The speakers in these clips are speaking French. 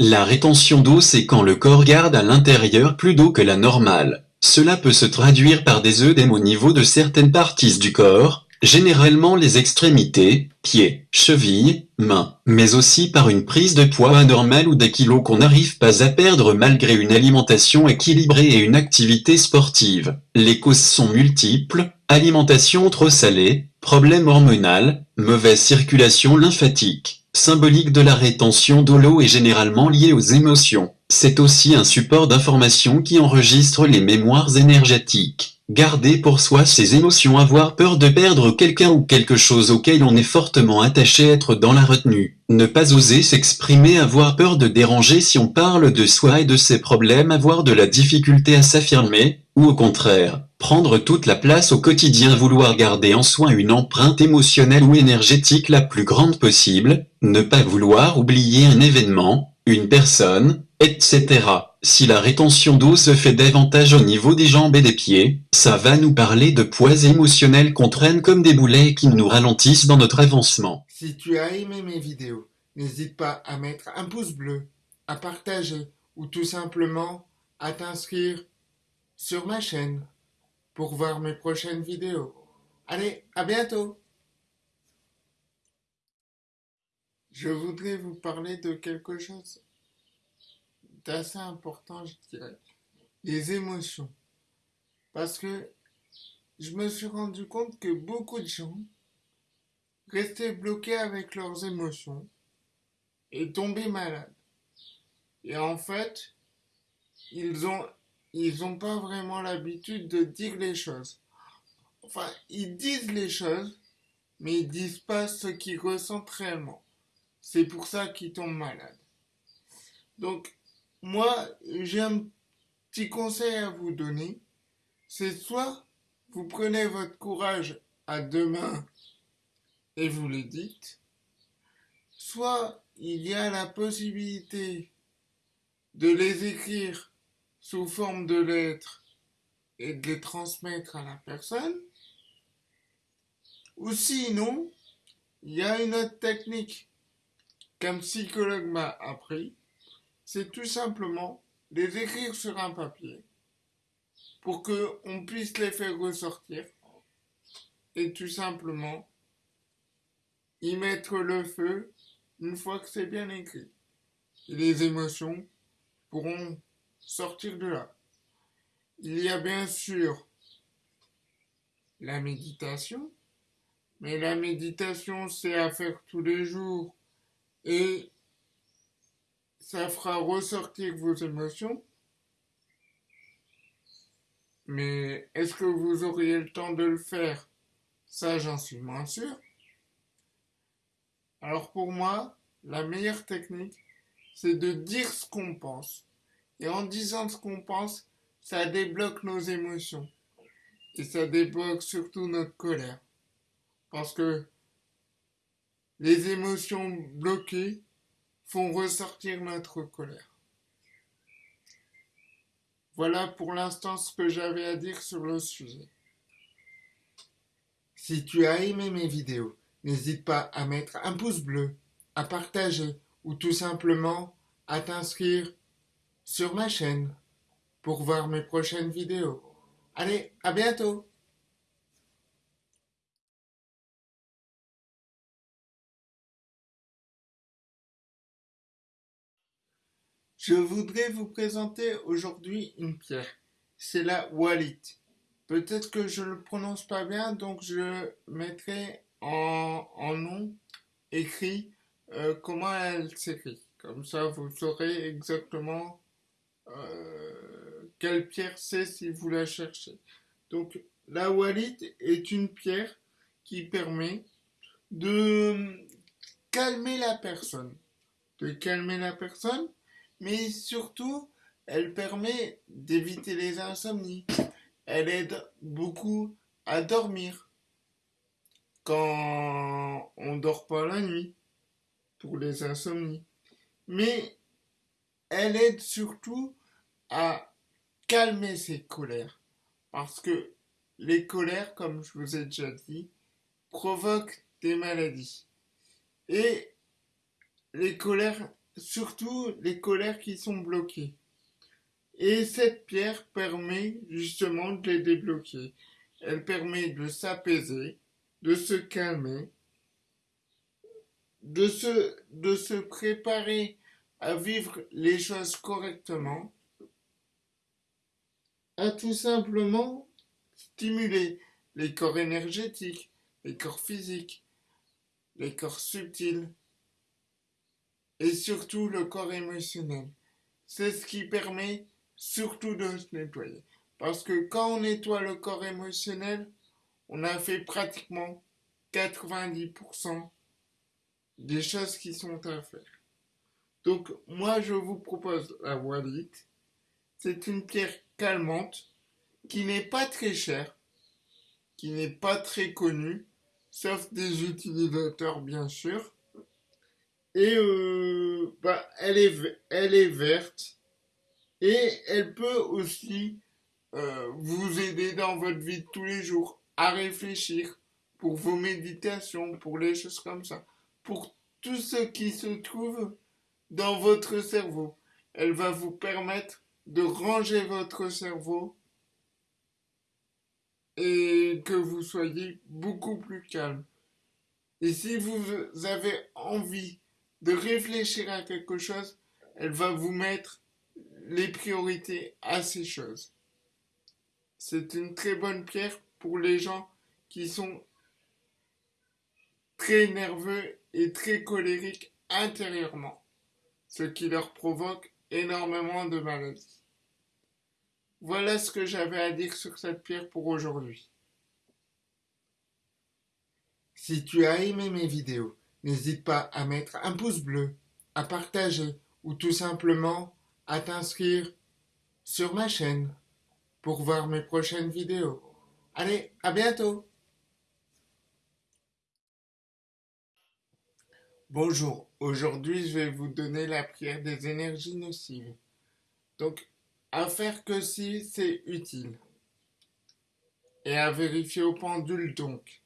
La rétention d'eau c'est quand le corps garde à l'intérieur plus d'eau que la normale. Cela peut se traduire par des œdèmes au niveau de certaines parties du corps, généralement les extrémités, pieds, chevilles, mains, mais aussi par une prise de poids anormale ou des kilos qu'on n'arrive pas à perdre malgré une alimentation équilibrée et une activité sportive. Les causes sont multiples, alimentation trop salée, problème hormonal, mauvaise circulation lymphatique, symbolique de la rétention de l'eau généralement liée aux émotions. C'est aussi un support d'information qui enregistre les mémoires énergétiques. Garder pour soi ses émotions avoir peur de perdre quelqu'un ou quelque chose auquel on est fortement attaché être dans la retenue. Ne pas oser s'exprimer avoir peur de déranger si on parle de soi et de ses problèmes avoir de la difficulté à s'affirmer, ou au contraire, prendre toute la place au quotidien vouloir garder en soi une empreinte émotionnelle ou énergétique la plus grande possible, ne pas vouloir oublier un événement, une personne, etc. Si la rétention d'eau se fait davantage au niveau des jambes et des pieds, ça va nous parler de poids émotionnels qu'on traîne comme des boulets qui nous ralentissent dans notre avancement. Si tu as aimé mes vidéos, n'hésite pas à mettre un pouce bleu, à partager ou tout simplement à t'inscrire sur ma chaîne pour voir mes prochaines vidéos. Allez, à bientôt Je voudrais vous parler de quelque chose assez important, je dirais. Les émotions. Parce que je me suis rendu compte que beaucoup de gens restaient bloqués avec leurs émotions et tombaient malades. Et en fait, ils ont, ils ont pas vraiment l'habitude de dire les choses. Enfin, ils disent les choses, mais ils disent pas ce qu'ils ressentent réellement. C'est pour ça qu'ils tombent malades. Donc, moi, j'ai un petit conseil à vous donner. C'est soit vous prenez votre courage à deux mains et vous le dites, soit il y a la possibilité de les écrire sous forme de lettres et de les transmettre à la personne, ou sinon, il y a une autre technique qu'un psychologue m'a appris, c'est tout simplement les écrire sur un papier pour qu'on puisse les faire ressortir et tout simplement y mettre le feu une fois que c'est bien écrit. Les émotions pourront sortir de là. Il y a bien sûr la méditation, mais la méditation c'est à faire tous les jours et ça fera ressortir vos émotions. Mais est-ce que vous auriez le temps de le faire? Ça, j'en suis moins sûr. Alors pour moi, la meilleure technique, c'est de dire ce qu'on pense. Et en disant ce qu'on pense, ça débloque nos émotions. Et ça débloque surtout notre colère. Parce que les émotions bloquées, font ressortir notre colère. Voilà pour l'instant ce que j'avais à dire sur le sujet. Si tu as aimé mes vidéos, n'hésite pas à mettre un pouce bleu, à partager ou tout simplement à t'inscrire sur ma chaîne pour voir mes prochaines vidéos. Allez, à bientôt Je voudrais vous présenter aujourd'hui une pierre. C'est la Wallet. Peut-être que je ne le prononce pas bien, donc je mettrai en, nom écrit euh, comment elle s'écrit. Comme ça, vous saurez exactement euh, quelle pierre c'est si vous la cherchez? Donc, la Wallet est une pierre qui permet de calmer la personne. De calmer la personne mais surtout, elle permet d'éviter les insomnies. Elle aide beaucoup à dormir quand on dort pas la nuit pour les insomnies. Mais elle aide surtout à calmer ses colères parce que les colères, comme je vous ai déjà dit, provoquent des maladies. Et les colères surtout les colères qui sont bloquées. Et cette pierre permet justement de les débloquer. Elle permet de s'apaiser, de se calmer, de se, de se préparer à vivre les choses correctement, à tout simplement stimuler les corps énergétiques, les corps physiques, les corps subtils et surtout le corps émotionnel. C'est ce qui permet surtout de se nettoyer. Parce que quand on nettoie le corps émotionnel, on a fait pratiquement 90% des choses qui sont à faire. Donc moi je vous propose la Wallet. C'est une pierre calmante qui n'est pas très chère, qui n'est pas très connue, sauf des utilisateurs bien sûr. Et euh, bah, elle, est, elle est verte et elle peut aussi euh, vous aider dans votre vie de tous les jours à réfléchir pour vos méditations, pour les choses comme ça, pour tout ce qui se trouve dans votre cerveau. Elle va vous permettre de ranger votre cerveau et que vous soyez beaucoup plus calme. Et si vous avez envie de réfléchir à quelque chose, elle va vous mettre les priorités à ces choses. C'est une très bonne pierre pour les gens qui sont très nerveux et très colériques intérieurement, ce qui leur provoque énormément de maladies. Voilà ce que j'avais à dire sur cette pierre pour aujourd'hui. Si tu as aimé mes vidéos, n'hésite pas à mettre un pouce bleu, à partager ou tout simplement à t'inscrire sur ma chaîne pour voir mes prochaines vidéos. Allez, à bientôt Bonjour, aujourd'hui je vais vous donner la prière des énergies nocives. Donc, à faire que si c'est utile. Et à vérifier au pendule donc.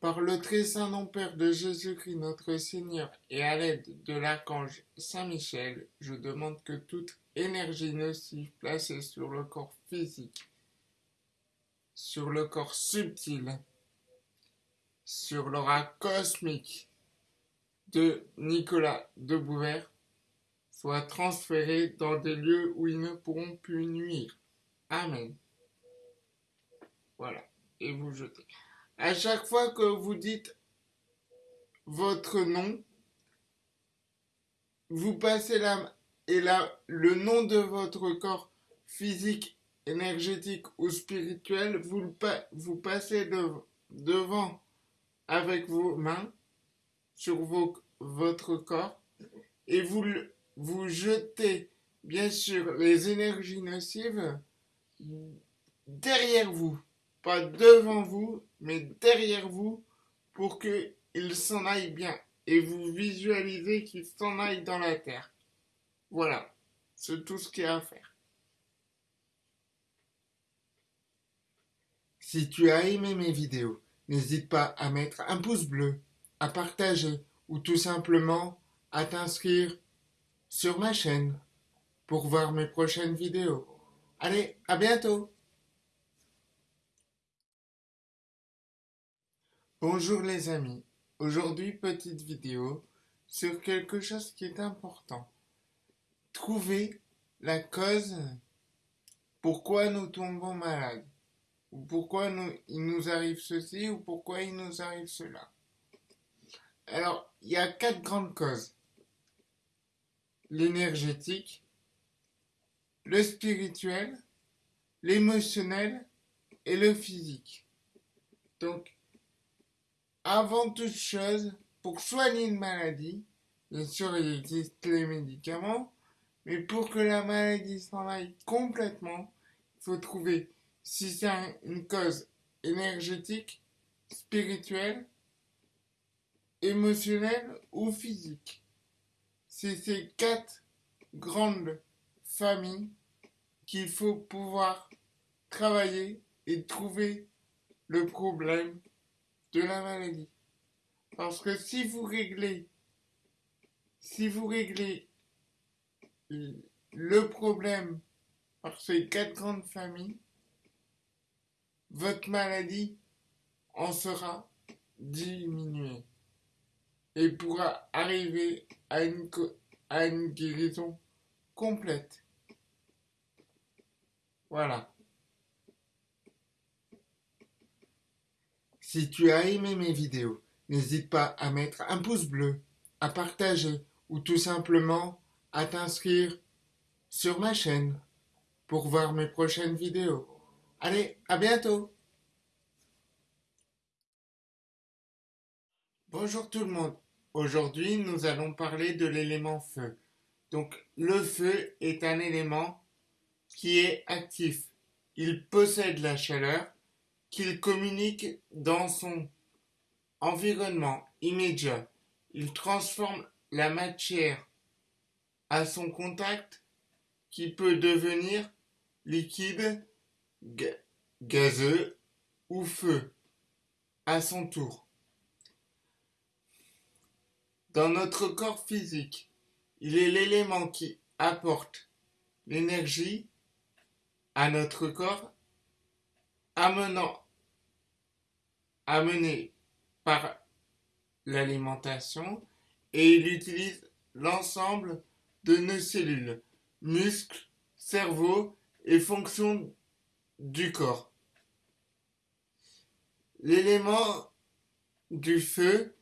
Par le très saint nom Père de Jésus-Christ notre Seigneur et à l'aide de l'archange Saint-Michel, je demande que toute énergie nocive placée sur le corps physique, sur le corps subtil, sur l'aura cosmique de Nicolas de Bouvert soit transférés dans des lieux où ils ne pourront plus nuire. Amen. Voilà. Et vous jetez. À chaque fois que vous dites votre nom, vous passez la et là le nom de votre corps physique, énergétique ou spirituel, vous passez devant avec vos mains sur vos, votre corps et vous vous jetez bien sûr les énergies nocives derrière vous, pas devant vous, mais derrière vous pour qu'ils s'en aillent bien et vous visualisez qu'ils s'en aillent dans la terre. Voilà, c'est tout ce qu'il y a à faire. Si tu as aimé mes vidéos, n'hésite pas à mettre un pouce bleu, à partager ou tout simplement à t'inscrire sur ma chaîne pour voir mes prochaines vidéos. Allez, à bientôt Bonjour les amis, aujourd'hui petite vidéo sur quelque chose qui est important. Trouver la cause pourquoi nous tombons malades, ou pourquoi nous, il nous arrive ceci, ou pourquoi il nous arrive cela. Alors, il y a quatre grandes causes l'énergétique, le spirituel, l'émotionnel et le physique. Donc, avant toute chose, pour soigner une maladie, bien sûr, il existe les médicaments, mais pour que la maladie s'en aille complètement, il faut trouver si c'est une cause énergétique, spirituelle, émotionnelle ou physique. C'est ces quatre grandes familles qu'il faut pouvoir travailler et trouver le problème de la maladie. Parce que si vous réglez si vous réglez le problème par ces quatre grandes familles, votre maladie en sera diminuée et pourra arriver à une, à une guérison complète. Voilà. Si tu as aimé mes vidéos, n'hésite pas à mettre un pouce bleu, à partager ou tout simplement à t'inscrire sur ma chaîne pour voir mes prochaines vidéos. Allez, à bientôt Bonjour tout le monde. Aujourd'hui, nous allons parler de l'élément feu. Donc, le feu est un élément qui est actif. Il possède la chaleur qu'il communique dans son environnement immédiat. Il transforme la matière à son contact qui peut devenir liquide, gazeux ou feu à son tour. Dans notre corps physique, il est l'élément qui apporte l'énergie à notre corps, amenant, amené par l'alimentation, et il utilise l'ensemble de nos cellules, muscles, cerveau et fonctions du corps. L'élément du feu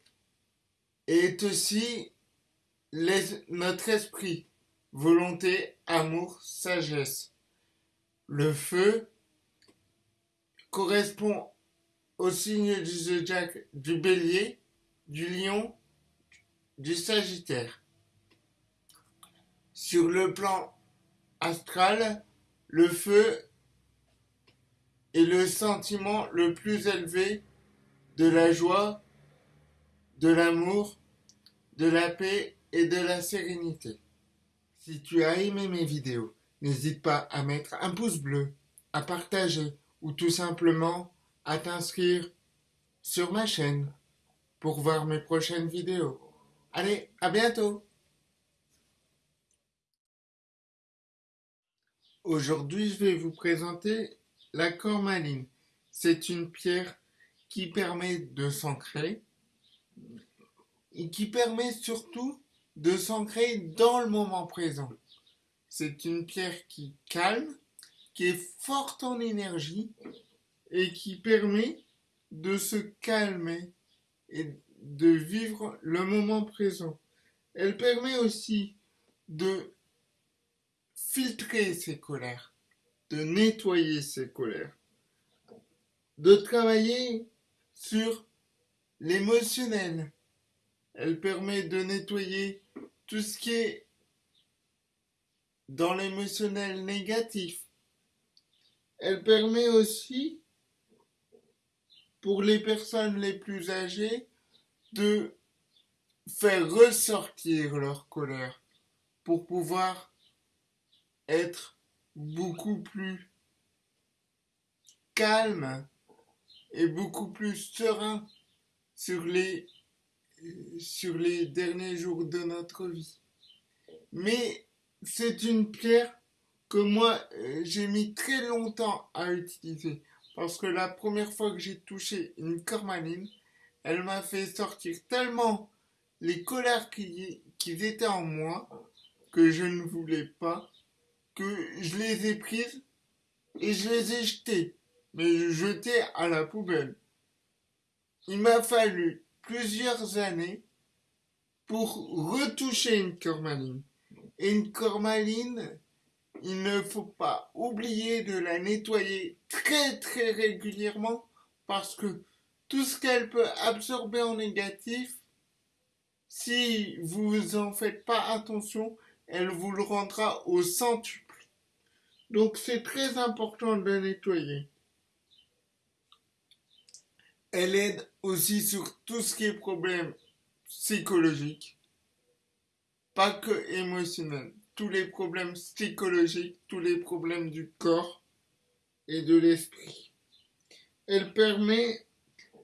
est aussi notre esprit, volonté, amour, sagesse. Le feu correspond au signe du zodiaque du bélier, du lion, du sagittaire. Sur le plan astral, le feu est le sentiment le plus élevé de la joie, de l'amour, de la paix et de la sérénité. Si tu as aimé mes vidéos, n'hésite pas à mettre un pouce bleu, à partager ou tout simplement à t'inscrire sur ma chaîne pour voir mes prochaines vidéos. Allez, à bientôt Aujourd'hui, je vais vous présenter la cormaline. C'est une pierre qui permet de s'ancrer et qui permet surtout de s'ancrer dans le moment présent. C'est une pierre qui calme, qui est forte en énergie et qui permet de se calmer et de vivre le moment présent. Elle permet aussi de filtrer ses colères, de nettoyer ses colères, de travailler sur l'émotionnel, elle permet de nettoyer tout ce qui est dans l'émotionnel négatif. Elle permet aussi, pour les personnes les plus âgées, de faire ressortir leur colère pour pouvoir être beaucoup plus calme et beaucoup plus serein sur les sur les derniers jours de notre vie. Mais c'est une pierre que moi euh, j'ai mis très longtemps à utiliser parce que la première fois que j'ai touché une cormaline, elle m'a fait sortir tellement les colères qui, qui étaient en moi que je ne voulais pas que je les ai prises et je les ai jetées, mais je jetais à la poubelle. Il m'a fallu plusieurs années pour retoucher une cormaline. Et une cormaline, il ne faut pas oublier de la nettoyer très très régulièrement parce que tout ce qu'elle peut absorber en négatif, si vous en faites pas attention, elle vous le rendra au centuple. Donc c'est très important de la nettoyer. Elle aide aussi sur tout ce qui est problème psychologique, pas que émotionnel, tous les problèmes psychologiques, tous les problèmes du corps et de l'esprit. Elle permet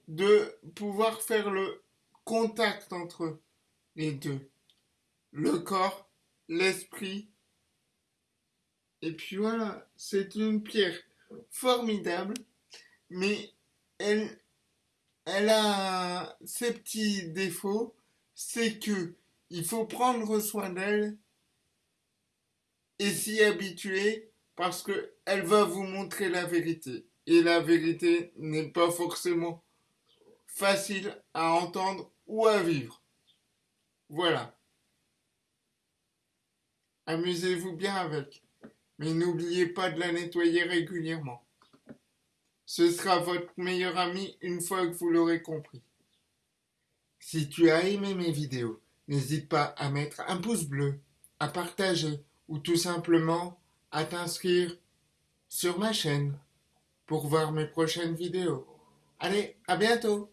de pouvoir faire le contact entre les deux. le corps, l'esprit. Et puis voilà, c'est une pierre formidable, mais elle, elle a ses petits défauts, c'est que il faut prendre soin d'elle et s'y habituer parce que elle va vous montrer la vérité. Et la vérité n'est pas forcément facile à entendre ou à vivre. Voilà. Amusez-vous bien avec, mais n'oubliez pas de la nettoyer régulièrement. Ce sera votre meilleur ami une fois que vous l'aurez compris. Si tu as aimé mes vidéos, n'hésite pas à mettre un pouce bleu, à partager ou tout simplement à t'inscrire sur ma chaîne pour voir mes prochaines vidéos. Allez, à bientôt